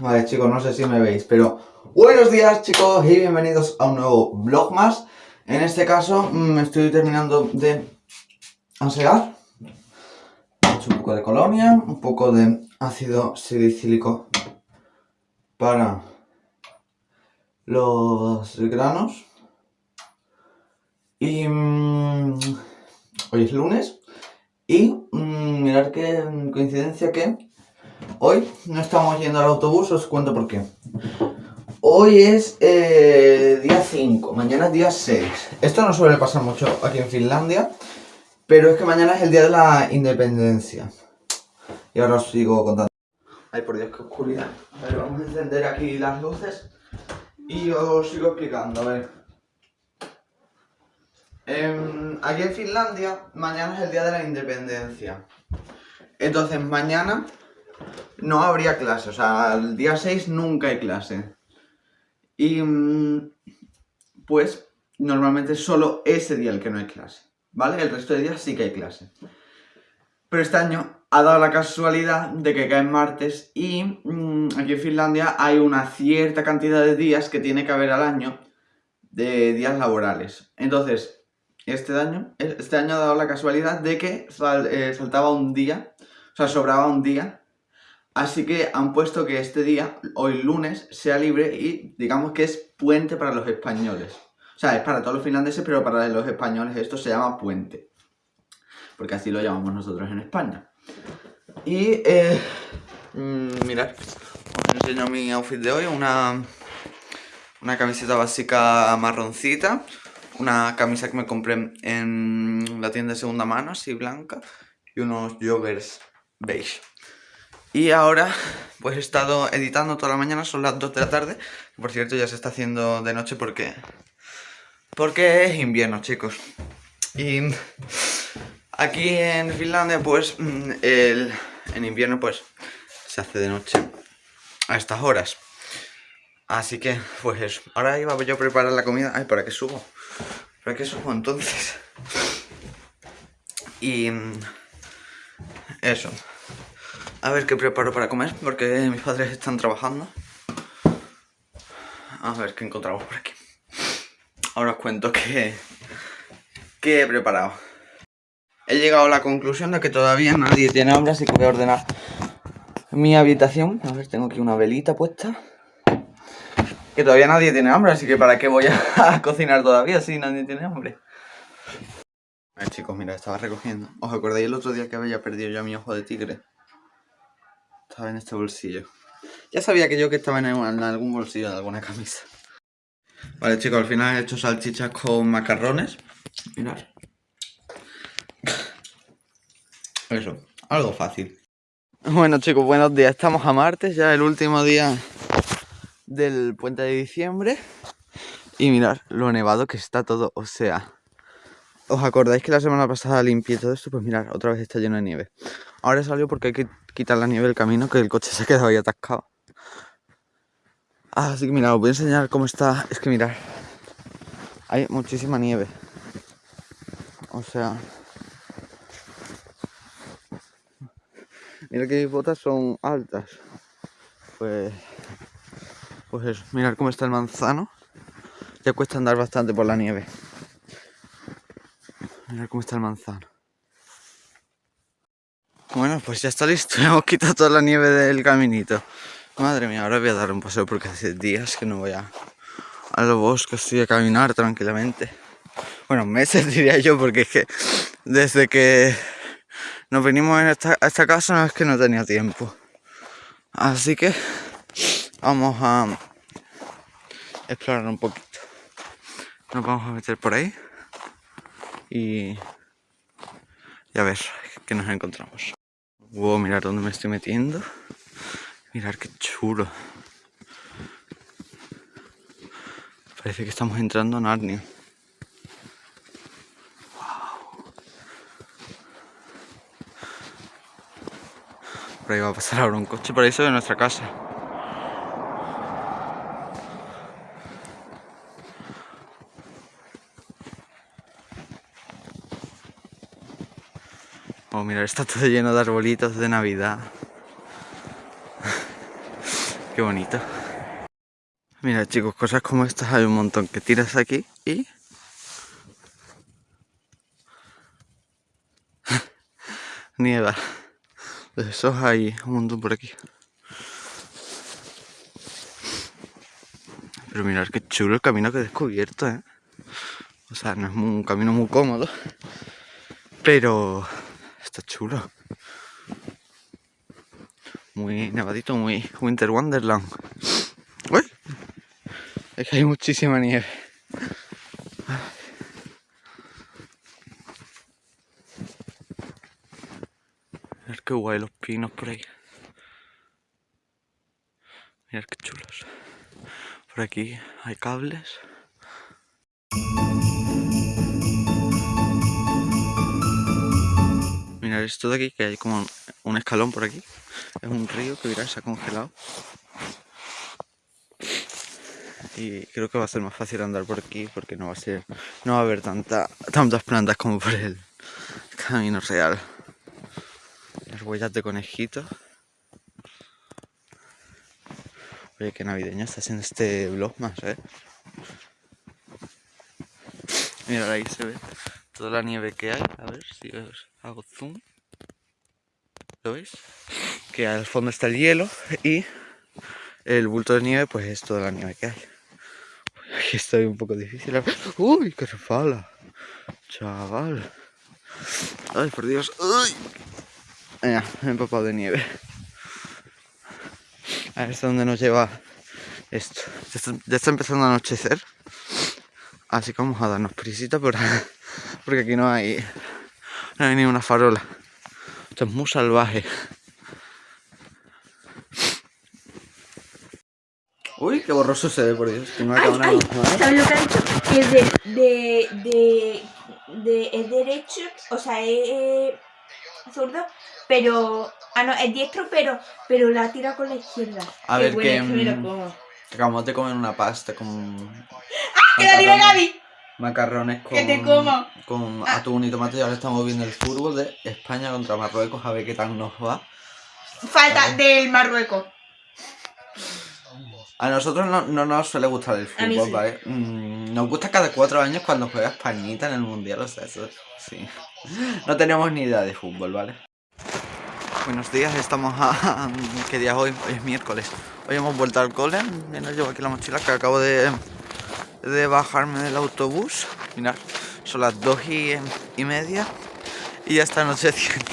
Vale chicos, no sé si me veis, pero buenos días chicos y bienvenidos a un nuevo vlog más. En este caso me mm, estoy terminando de asear. He hecho un poco de colonia, un poco de ácido silicílico para los granos. Y mmm, hoy es lunes y mmm, mirad qué coincidencia que Hoy no estamos yendo al autobús, os cuento por qué. Hoy es eh, día 5, mañana es día 6. Esto no suele pasar mucho aquí en Finlandia, pero es que mañana es el día de la independencia. Y ahora os sigo contando. Ay, por Dios, qué oscuridad. A ver, vamos a encender aquí las luces y os sigo explicando, a ver. Em, aquí en Finlandia, mañana es el día de la independencia. Entonces, mañana no habría clase, o sea, el día 6 nunca hay clase. Y mm, pues normalmente solo ese día el que no hay clase, ¿vale? El resto de días sí que hay clase. Pero este año ha dado la casualidad de que cae martes y mm, aquí en Finlandia hay una cierta cantidad de días que tiene que haber al año de días laborales. Entonces, este año, este año ha dado la casualidad de que eh, faltaba un día, o sea, sobraba un día Así que han puesto que este día, hoy lunes, sea libre y digamos que es puente para los españoles. O sea, es para todos los finlandeses, pero para los españoles esto se llama puente. Porque así lo llamamos nosotros en España. Y, eh, mm, mirad, os enseño mi outfit de hoy. Una, una camiseta básica marroncita. Una camisa que me compré en la tienda de segunda mano, así blanca. Y unos joggers beige. Y ahora, pues he estado editando toda la mañana, son las 2 de la tarde. Por cierto, ya se está haciendo de noche porque... Porque es invierno, chicos. Y aquí en Finlandia, pues, mm, el, en invierno, pues, se hace de noche a estas horas. Así que, pues eso. Ahora iba yo a preparar la comida. Ay, ¿para qué subo? ¿Para qué subo entonces? Y... Mm, eso. A ver qué preparo para comer, porque mis padres están trabajando. A ver qué encontramos por aquí. Ahora os cuento qué, qué he preparado. He llegado a la conclusión de que todavía nadie tiene hambre, así que voy a ordenar mi habitación. A ver, tengo aquí una velita puesta. Que todavía nadie tiene hambre, así que ¿para qué voy a, cocinar todavía si nadie tiene hambre? A ver chicos, mira, estaba recogiendo. ¿Os acordáis el otro día que había perdido yo mi ojo de tigre? Estaba en este bolsillo. Ya sabía que yo que estaba en, algún bolsillo de alguna camisa. Vale chicos, al final he hecho salchichas con macarrones. Mirad. Eso, algo fácil. Bueno chicos, buenos días. Estamos a martes, ya el último día del puente de diciembre. Y mirad lo nevado que está todo, o sea... ¿Os acordáis que la semana pasada limpié todo esto? Pues mirad, otra vez está lleno de nieve. Ahora salió porque hay que quitar la nieve del camino, que el coche se ha quedado ahí atascado. Así que mira, os voy a enseñar cómo está. Es que mirad, hay muchísima nieve. O sea... Mira que mis botas son altas. Pues... Pues eso, mirad cómo está el manzano. Ya cuesta andar bastante por la nieve. Mirad cómo está el manzano. Bueno, pues ya está listo, hemos quitado toda la nieve del caminito. Madre mía, ahora voy a dar un paseo porque hace días que no voy a, a los bosques y a caminar tranquilamente. Bueno, meses diría yo, porque es que desde que nos venimos en a esta casa no es que no tenía tiempo. Así que vamos a explorar un poquito. Nos vamos a meter por ahí y, a ver qué nos encontramos. Wow, mirar dónde me estoy metiendo. Mirar qué chulo. Parece que estamos entrando en Narnia. Wow. Por ahí va a pasar ahora un coche, por eso de nuestra casa. Mira, está todo lleno de arbolitos de Navidad. Qué bonito. Mira chicos, cosas como estas hay un montón que tiras aquí y... Nieva. De esos hay un montón por aquí. Pero mirad qué chulo el camino que he descubierto, ¿eh? O sea, no es un camino muy cómodo, pero está chulo. Muy nevadito, muy Winter Wonderland. ¡Uy! Es que hay muchísima nieve. Mirad qué guay los pinos por ahí. Mirad qué chulos. Por aquí hay cables. Mirad esto de aquí, que hay como un escalón por aquí. Es un río que mirad, se ha congelado. Y creo que va a ser más fácil andar por aquí porque no va a ser. No va a haber tanta, tantas plantas como por el camino real. Las huellas de conejitos. Oye, qué navideño está haciendo este vlog más, ¿eh? Mira, ahí se ve toda la nieve que hay. A ver si os hago zoom. ¿Lo veis? Que al fondo está el hielo y el bulto de nieve pues es toda la nieve que hay. Aquí estoy un poco difícil. ¡Uy, qué refala! Chaval. ¡Ay, por Dios! ¡Uy! He empapado de nieve. A ver hasta dónde nos lleva esto. Ya está, empezando a anochecer. Así que vamos a darnos prisita por, porque aquí no hay, no hay ni una farola. Esto es muy salvaje. Uy, qué borroso se ve, por Dios. Que no ay, ay, ¿Sabes lo que ha dicho? Que es de, de, de, de, es derecho, o sea, es zurdo, pero Ah, no, es diestro, pero, pero la tira con la izquierda. A ver, que, que. Acabamos de comer una pasta con... ¡Ah, que la tira Gaby! Macarrones con, que te como. con ah. atún y tomate y ahora estamos viendo el fútbol de España contra Marruecos a ver qué tal nos va. Falta del Marruecos. A nosotros no, no, nos suele gustar el fútbol, ¿vale? Mm, nos gusta cada cuatro años cuando juega Españita en el Mundial, o sea, eso sí. No tenemos ni idea de fútbol, ¿vale? Buenos días, estamos a... ¿Qué día es hoy? Hoy es miércoles. Hoy hemos vuelto al cole. Mira, llevo aquí la mochila que acabo de, de bajarme del autobús. Mirad, son las dos y, y media y ya está anocheciendo.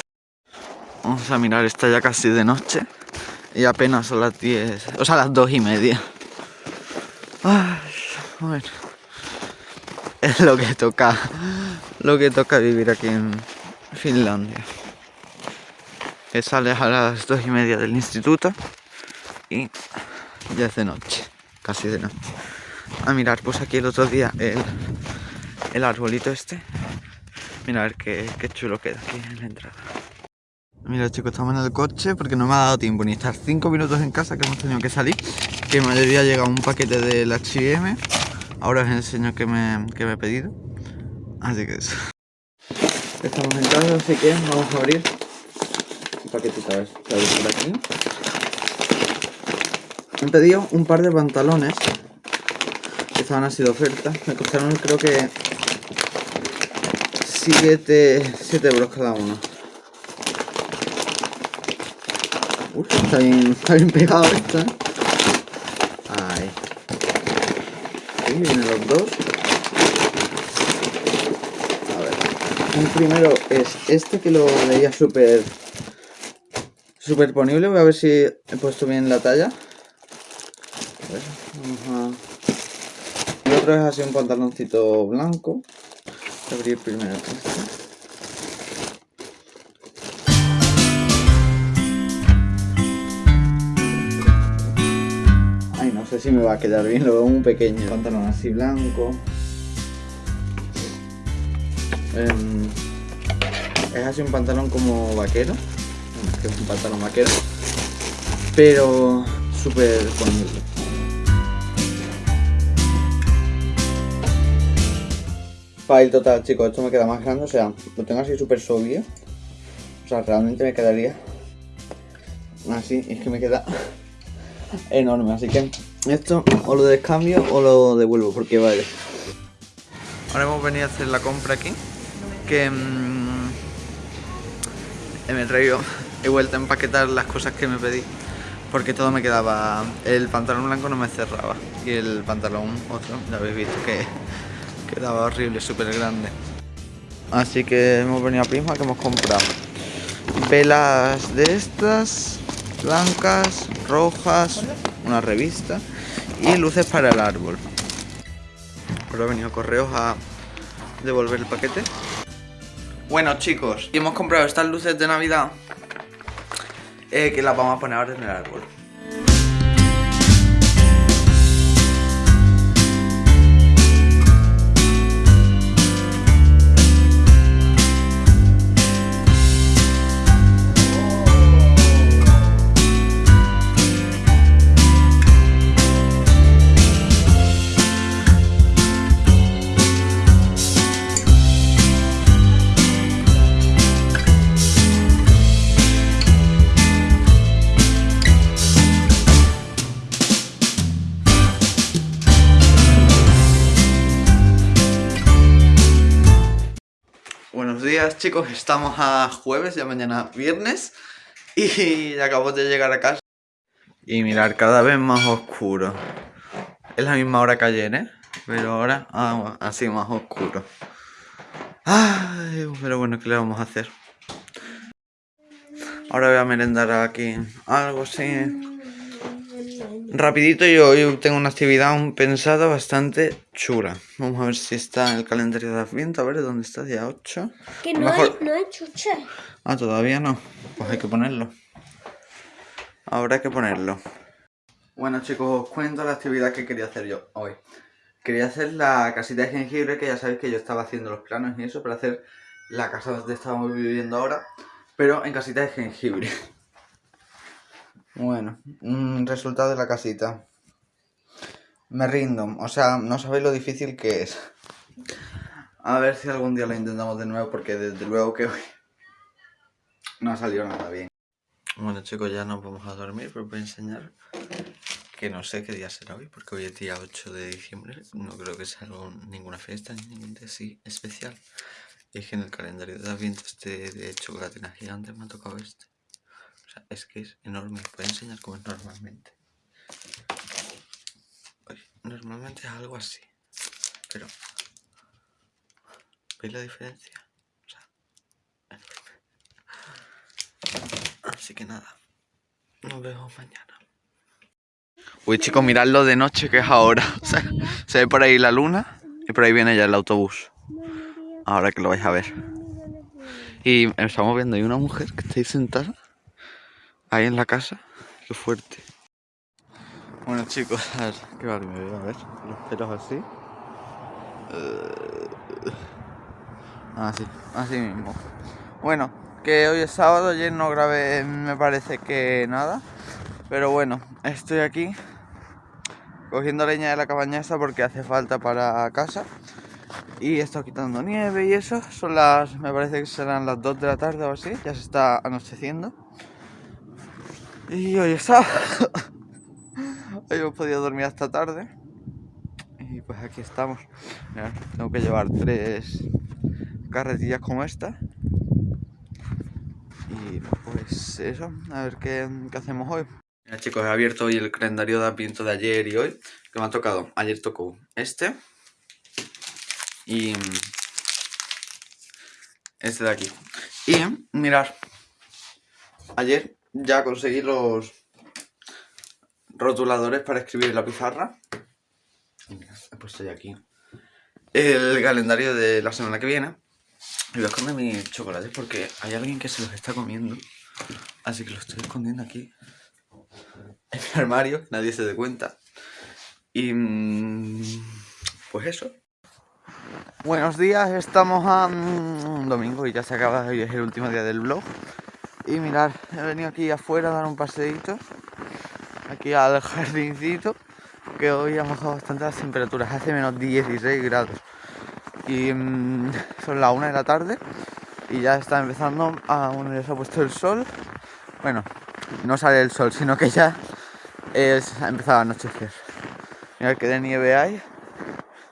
Vamos a mirar, está ya casi de noche y apenas son las 10, o sea, las dos y media. Bueno, es lo que toca, lo que toca vivir aquí en Finlandia que sales a las dos y media del instituto y ya es de noche, casi de noche. A mirar, pues aquí el otro día el, el arbolito este. Mira a ver qué, qué chulo queda aquí en la entrada. Mira chicos, estamos en el coche porque no me ha dado tiempo ni estar 5 minutos en casa que hemos tenido que salir. Que me había llegado un paquete del H&M. Ahora os enseño que me, que me he pedido. Así que eso. Estamos en casa, así que vamos a abrir paquetito a ver, por aquí. he pedido un par de pantalones estaban así de oferta. Me costaron creo que 7, 7 euros cada uno. Uf, está bien, está bien pegado esto, ¿eh? Ahí. Ahí vienen los dos. A ver. Un primero es este que lo veía súper superponible, voy a ver si he puesto bien la talla. A ver, vamos a... Es así un pantaloncito blanco. Abrir primero. Ay, no sé si me va a quedar bien, lo veo muy pequeño. Pantalón así blanco. Em, es así un pantalón como vaquero que es un pantalón vaquero, pero súper ponible. File total, chicos, esto me queda más grande, o sea, lo tengo así súper sobrio. O sea, realmente me quedaría así, es que me queda enorme. Así que esto o lo descambio o lo devuelvo porque vale. Ahora hemos venido a hacer la compra aquí. Que mm, me he he vuelto a empaquetar las cosas que me pedí. Porque todo me quedaba, el pantalón blanco no me cerraba. Y el pantalón otro, ya habéis visto que quedaba horrible, súper grande. Así que hemos venido a Prisma que hemos comprado velas de estas, blancas, rojas, una revista y luces para el árbol. Ahora ha venido correos a devolver el paquete. Bueno chicos, hemos comprado estas luces de Navidad eh, que las vamos a poner ahora en el árbol. Chicos, estamos a jueves, ya mañana viernes Y acabo de llegar a casa Y mirar, cada vez más oscuro Es la misma hora que ayer, ¿eh? Pero ahora ah, así más oscuro Ay, pero bueno, ¿qué le vamos a hacer? Ahora voy a merendar aquí algo así Rapidito, yo hoy tengo una actividad pensada bastante chula. Vamos a ver si está en el calendario de Adviento. A ver, ¿dónde está? Día 8. Que no, hay, no hay chuche. Ah, todavía no. Pues hay que ponerlo. Ahora hay que ponerlo. Bueno chicos, os cuento la actividad que quería hacer yo hoy. Quería hacer la casita de jengibre, que ya sabéis que yo estaba haciendo los planos y eso, para hacer la casa donde estamos viviendo ahora, pero en casita de jengibre. Bueno, resultado de la casita. Me rindo, o sea, no sabéis lo difícil que es. A ver si algún día lo intentamos de nuevo, porque desde luego que hoy no ha salido nada bien. Bueno chicos, ya nos vamos a dormir, pero voy a enseñar que no sé qué día será hoy, porque hoy es día 8 de diciembre. No creo que sea ninguna fiesta, ni ningún día así especial. Y que en el calendario de Adviento este de chocolatina gigante me ha tocado este es que es enorme. Voy a enseñar cómo es normalmente. Normalmente es algo así. Pero... ¿Veis la diferencia? O sea, enorme. Así que nada. Nos vemos mañana. Uy chicos, miradlo de noche que es ahora. se ve por ahí la luna y por ahí viene ya el autobús. Ahora que lo vais a ver. Y estamos viendo hay una mujer que está ahí sentada ahí en la casa. Qué fuerte. Bueno chicos, a ver, qué vale me veo, a ver, los pelos así. Uh, así, así mismo. Bueno, que hoy es sábado, ayer no grabé, me parece que nada. Pero bueno, estoy aquí cogiendo leña de la cabaña esta porque hace falta para casa. Y estado quitando nieve y eso. Son las, me parece que serán las 2 de la tarde o así, ya se está anocheciendo. Y hoy está. hoy hemos podido dormir hasta tarde. Y pues aquí estamos. tengo que llevar tres carretillas como esta. Y pues eso, a ver qué, hacemos hoy. Mira chicos, he abierto hoy el calendario de Adviento de ayer y hoy. Que me ha tocado. Ayer tocó este. Y este de aquí. Y mirar. Ayer ya conseguí los rotuladores para escribir en la pizarra. he puesto ya aquí el calendario de la semana que viene. Y voy a esconder mis chocolates porque hay alguien que se los está comiendo. Así que los estoy escondiendo aquí en mi armario, nadie se dé cuenta. Y mm, pues eso. Buenos días, estamos a un mm, domingo y ya se acaba, hoy es el último día del vlog. Y mirar, he venido aquí afuera a dar un paseíto, aquí al jardincito, que hoy ha bajado bastante las temperaturas, hace menos 16 grados. Y mm, son las 1 de la tarde y ya está empezando a, bueno, ya se ha puesto el sol. Bueno, no sale el sol, sino que ya es, ha empezado a anochecer. Mirad qué de nieve hay.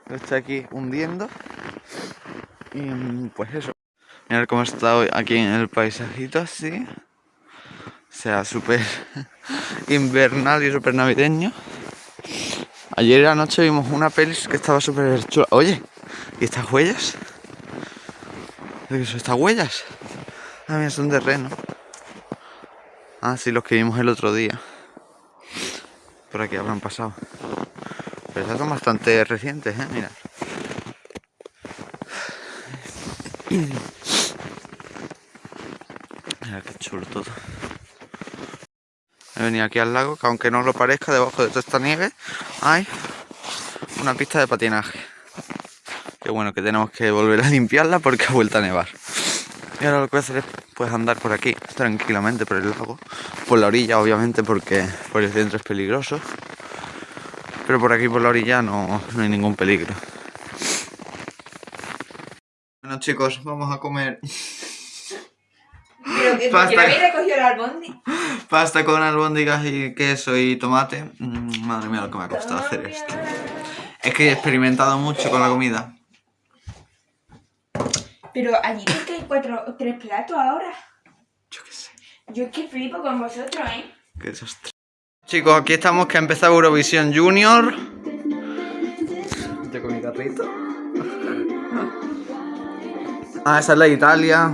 Lo está aquí hundiendo. Y mm, pues eso. Mirad cómo está hoy aquí en el paisajito así. O sea, súper invernal y súper navideño. Ayer anoche vimos una peli que estaba súper chula. Oye, ¿y estas huellas? ¿De qué son estas huellas? Ah, mira, son de reno. Ah, sí, los que vimos el otro día. Por aquí habrán pasado. Pero son bastante recientes, ¿eh? Chulo todo. He venido aquí al lago, que aunque no lo parezca, debajo de toda esta nieve hay una pista de patinaje. Que bueno, que tenemos que volver a limpiarla porque ha vuelto a nevar. Y ahora lo que voy a hacer es pues, andar por aquí tranquilamente por el lago. Por la orilla, obviamente, porque por el centro es peligroso. Pero por aquí, por la orilla, no, no hay ningún peligro. Bueno chicos, vamos a comer Pero que Pasta. habéis recogido el albondi. pasta con albóndigas y queso y tomate. Mm, madre mía, lo que me ha costado hacer esto. Es que he experimentado mucho con la comida. Pero allí ves que hay cuatro, tres platos ahora. Yo qué sé. Yo es que flipo con vosotros, ¿eh? Qué desastre. Chicos, aquí estamos que ha empezado Eurovisión Junior. Yo con mi carrito. Ah, esa es la de Italia.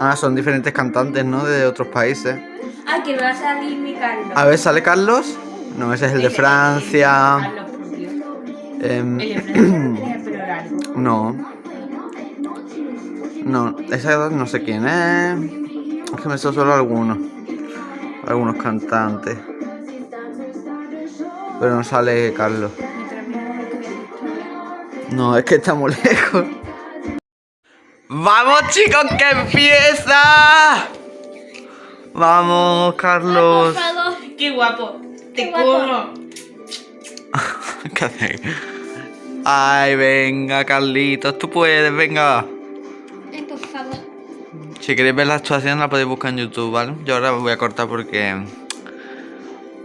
Ah, son diferentes cantantes, ¿no? De otros países. Ah, que va a salir mi Carlos. A ver, ¿sale Carlos? No, ese es el de Francia. Em, El de Francia no. No, esa no sé quién es. Es que me son solo algunos. Algunos cantantes. Pero no sale Carlos. No, es que está muy lejos. ¡Vamos, chicos, que empieza! Vamos, Carlos. Qué guapo. Te Qué guapo. como. ¿Qué haces? Ay, venga, Carlitos, tú puedes, venga. Ay, por favor. Si queréis ver la actuación la podéis buscar en YouTube, ¿vale? Yo ahora voy a cortar porque...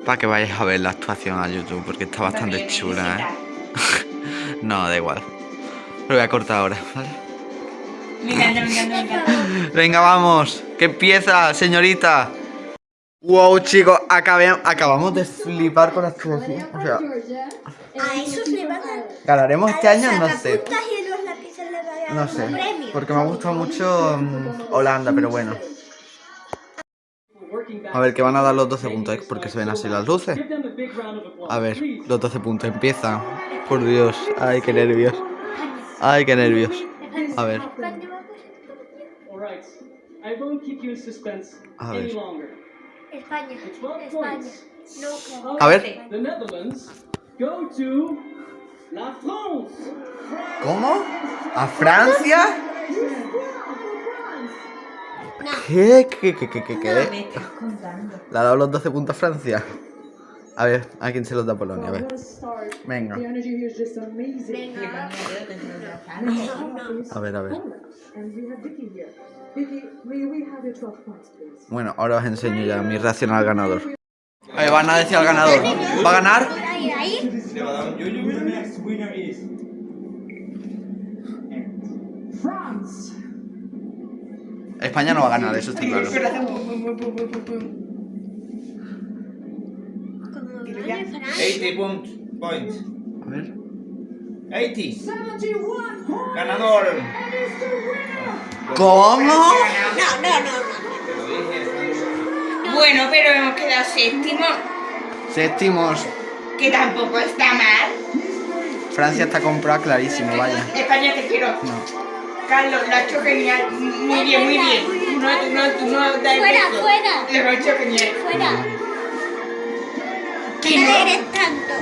Para que vayáis a ver la actuación a YouTube, porque está bastante chula, ¿eh? No, da igual. Lo voy a cortar ahora, ¿vale? Me encanta, me encanta, me encanta. Venga, vamos. Que empieza, señorita. Wow, chicos, acabé- acabamos de flipar con la actuación. O sea, A esos le van a ganaremos este año, no sé. No un sé. premio. Porque me ha gustado mucho mm, Holanda, pero bueno. A ver, que van a dar los 12 puntos, ¿eh? porque se ven así las luces. A ver, los 12 puntos empiezan. Por Dios, ay, qué nervios. Ay, qué nervios. A ver, I won't keep you in suspense A any ver. longer. España. For 12 España. points, No, a ver. the Netherlands go to La France. ¿Cómo? ¿A Francia? ¿Qué? ¿Qué? ¿Qué? ¿Qué? ¿Qué? ¿Qué? ¿Le ha dado los 12 puntos a Francia? A ver, ¿a quién se los da Polonia? A ver. Venga. The energy here is just amazing. venga. A ver, a ver. And we have Vicky here. Vicky, may we have your 12 points, please? Bueno, ahora os enseño ya mi reacción al ganador. A ver, van a decir al ganador. ¿Va a ganar? España no va a ganar, eso está claro. Ya. Francia. 80 point, points. A ver. 80. 71 Ganador. ¿Cómo? No, no, no, no. Bueno, pero hemos quedado séptimo, Séptimos. que tampoco está mal. Francia está comprada clarísimo, vaya. España te quiero. No. Carlos, lo ha hecho genial. Muy bien, muy bien. Tú no, tú no, tú no das Fuera, beso. fuera. Lo ha hecho genial. Fuera. Que no. eres tanto.